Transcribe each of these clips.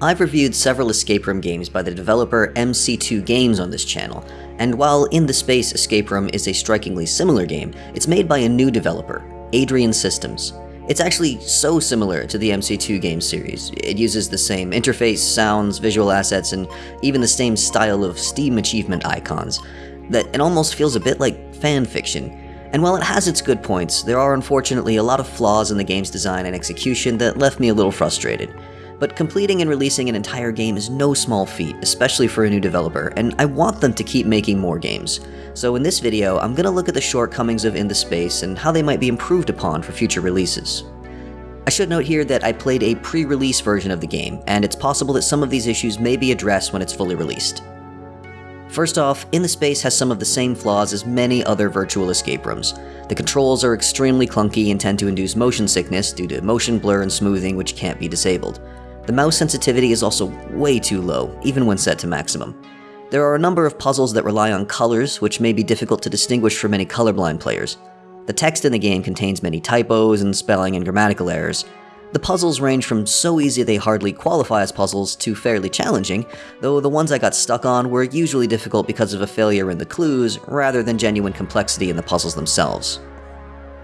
I've reviewed several escape room games by the developer MC2 Games on this channel, and while In the Space Escape Room is a strikingly similar game, it's made by a new developer, Adrian Systems. It's actually so similar to the MC2 game series. It uses the same interface, sounds, visual assets, and even the same style of Steam achievement icons, that it almost feels a bit like fan fiction. And while it has its good points, there are unfortunately a lot of flaws in the game's design and execution that left me a little frustrated. But completing and releasing an entire game is no small feat, especially for a new developer, and I want them to keep making more games. So in this video, I'm gonna look at the shortcomings of In the Space and how they might be improved upon for future releases. I should note here that I played a pre-release version of the game, and it's possible that some of these issues may be addressed when it's fully released. First off, In the Space has some of the same flaws as many other virtual escape rooms. The controls are extremely clunky and tend to induce motion sickness due to motion blur and smoothing which can't be disabled. The mouse sensitivity is also way too low, even when set to maximum. There are a number of puzzles that rely on colors, which may be difficult to distinguish for many colorblind players. The text in the game contains many typos and spelling and grammatical errors. The puzzles range from so easy they hardly qualify as puzzles to fairly challenging, though the ones I got stuck on were usually difficult because of a failure in the clues rather than genuine complexity in the puzzles themselves.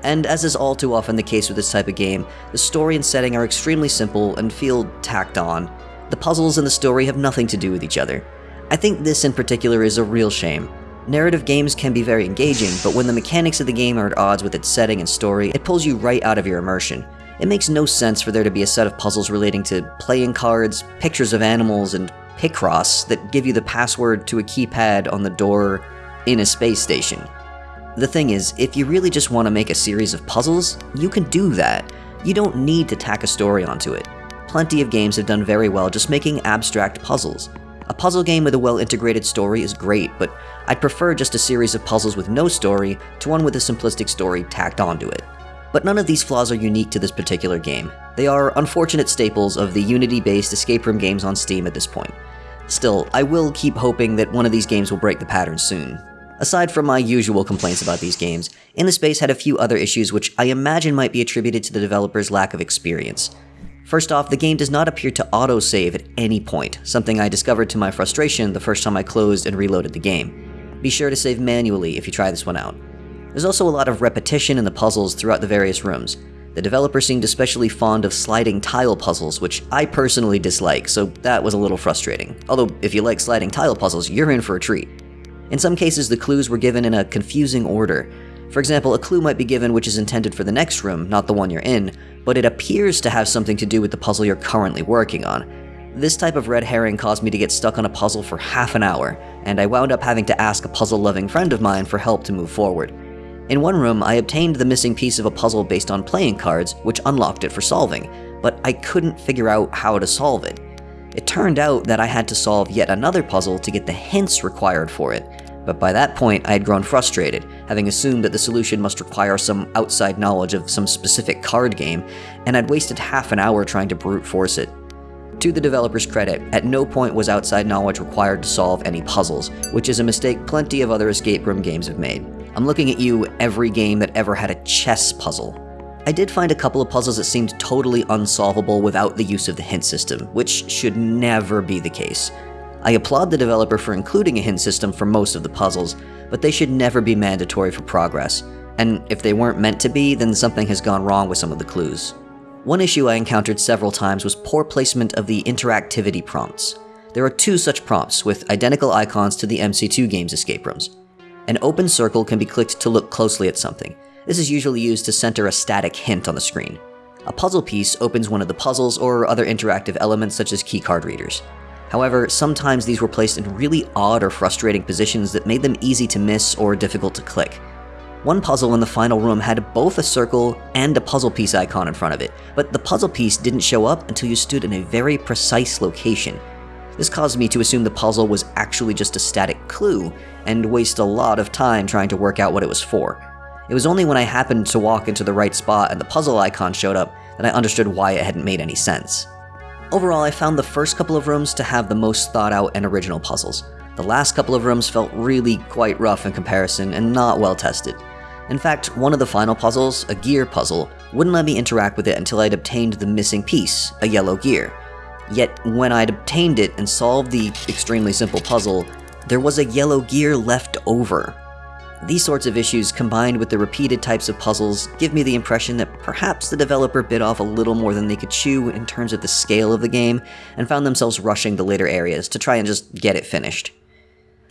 And as is all too often the case with this type of game, the story and setting are extremely simple and feel tacked on. The puzzles and the story have nothing to do with each other. I think this in particular is a real shame. Narrative games can be very engaging, but when the mechanics of the game are at odds with its setting and story, it pulls you right out of your immersion. It makes no sense for there to be a set of puzzles relating to playing cards, pictures of animals, and Picross that give you the password to a keypad on the door in a space station. The thing is, if you really just want to make a series of puzzles, you can do that. You don't need to tack a story onto it. Plenty of games have done very well just making abstract puzzles. A puzzle game with a well-integrated story is great, but I'd prefer just a series of puzzles with no story to one with a simplistic story tacked onto it. But none of these flaws are unique to this particular game. They are unfortunate staples of the Unity-based escape room games on Steam at this point. Still, I will keep hoping that one of these games will break the pattern soon. Aside from my usual complaints about these games, In the Space had a few other issues which I imagine might be attributed to the developer's lack of experience. First off, the game does not appear to auto-save at any point, something I discovered to my frustration the first time I closed and reloaded the game. Be sure to save manually if you try this one out. There's also a lot of repetition in the puzzles throughout the various rooms. The developer seemed especially fond of sliding tile puzzles, which I personally dislike, so that was a little frustrating. Although, if you like sliding tile puzzles, you're in for a treat. In some cases, the clues were given in a confusing order. For example, a clue might be given which is intended for the next room, not the one you're in, but it appears to have something to do with the puzzle you're currently working on. This type of red herring caused me to get stuck on a puzzle for half an hour, and I wound up having to ask a puzzle-loving friend of mine for help to move forward. In one room, I obtained the missing piece of a puzzle based on playing cards, which unlocked it for solving, but I couldn't figure out how to solve it. It turned out that I had to solve yet another puzzle to get the hints required for it, but by that point I had grown frustrated, having assumed that the solution must require some outside knowledge of some specific card game, and I'd wasted half an hour trying to brute force it. To the developer's credit, at no point was outside knowledge required to solve any puzzles, which is a mistake plenty of other escape room games have made. I'm looking at you, every game that ever had a chess puzzle. I did find a couple of puzzles that seemed totally unsolvable without the use of the hint system, which should never be the case. I applaud the developer for including a hint system for most of the puzzles, but they should never be mandatory for progress, and if they weren't meant to be, then something has gone wrong with some of the clues. One issue I encountered several times was poor placement of the interactivity prompts. There are two such prompts, with identical icons to the MC2 game's escape rooms. An open circle can be clicked to look closely at something, this is usually used to center a static hint on the screen. A puzzle piece opens one of the puzzles or other interactive elements such as keycard readers. However, sometimes these were placed in really odd or frustrating positions that made them easy to miss or difficult to click. One puzzle in the final room had both a circle and a puzzle piece icon in front of it, but the puzzle piece didn't show up until you stood in a very precise location. This caused me to assume the puzzle was actually just a static clue, and waste a lot of time trying to work out what it was for. It was only when I happened to walk into the right spot and the puzzle icon showed up that I understood why it hadn't made any sense. Overall, I found the first couple of rooms to have the most thought out and original puzzles. The last couple of rooms felt really quite rough in comparison and not well tested. In fact, one of the final puzzles, a gear puzzle, wouldn't let me interact with it until I'd obtained the missing piece, a yellow gear. Yet when I'd obtained it and solved the extremely simple puzzle, there was a yellow gear left over. These sorts of issues, combined with the repeated types of puzzles, give me the impression that perhaps the developer bit off a little more than they could chew in terms of the scale of the game, and found themselves rushing the later areas to try and just get it finished.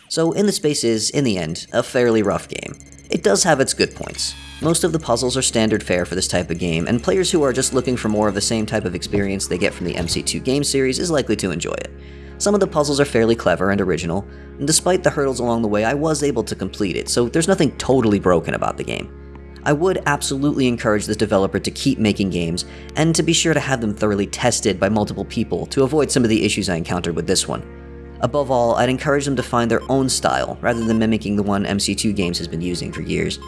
So In the Space is, in the end, a fairly rough game. It does have its good points. Most of the puzzles are standard fare for this type of game, and players who are just looking for more of the same type of experience they get from the MC2 game series is likely to enjoy it. Some of the puzzles are fairly clever and original, and despite the hurdles along the way, I was able to complete it, so there's nothing totally broken about the game. I would absolutely encourage this developer to keep making games, and to be sure to have them thoroughly tested by multiple people to avoid some of the issues I encountered with this one. Above all, I'd encourage them to find their own style, rather than mimicking the one MC2 Games has been using for years.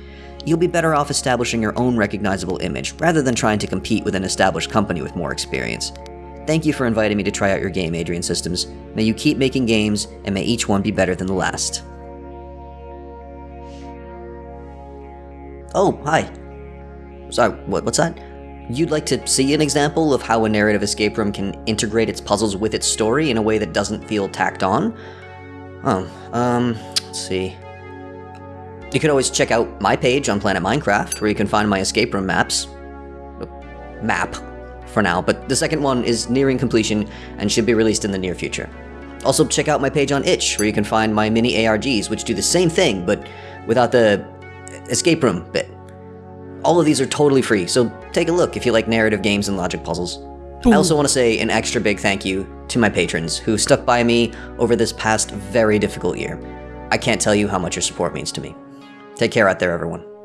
You'll be better off establishing your own recognizable image, rather than trying to compete with an established company with more experience. Thank you for inviting me to try out your game, Adrian Systems. May you keep making games, and may each one be better than the last. Oh, hi. Sorry, what, what's that? You'd like to see an example of how a narrative escape room can integrate its puzzles with its story in a way that doesn't feel tacked on? Oh, um, let's see. You can always check out my page on Planet Minecraft, where you can find my escape room maps. Map, for now, but the second one is nearing completion and should be released in the near future. Also, check out my page on itch, where you can find my mini ARGs, which do the same thing, but without the escape room bit. All of these are totally free, so take a look if you like narrative games and logic puzzles. I also want to say an extra big thank you to my patrons who stuck by me over this past very difficult year. I can't tell you how much your support means to me. Take care out there, everyone.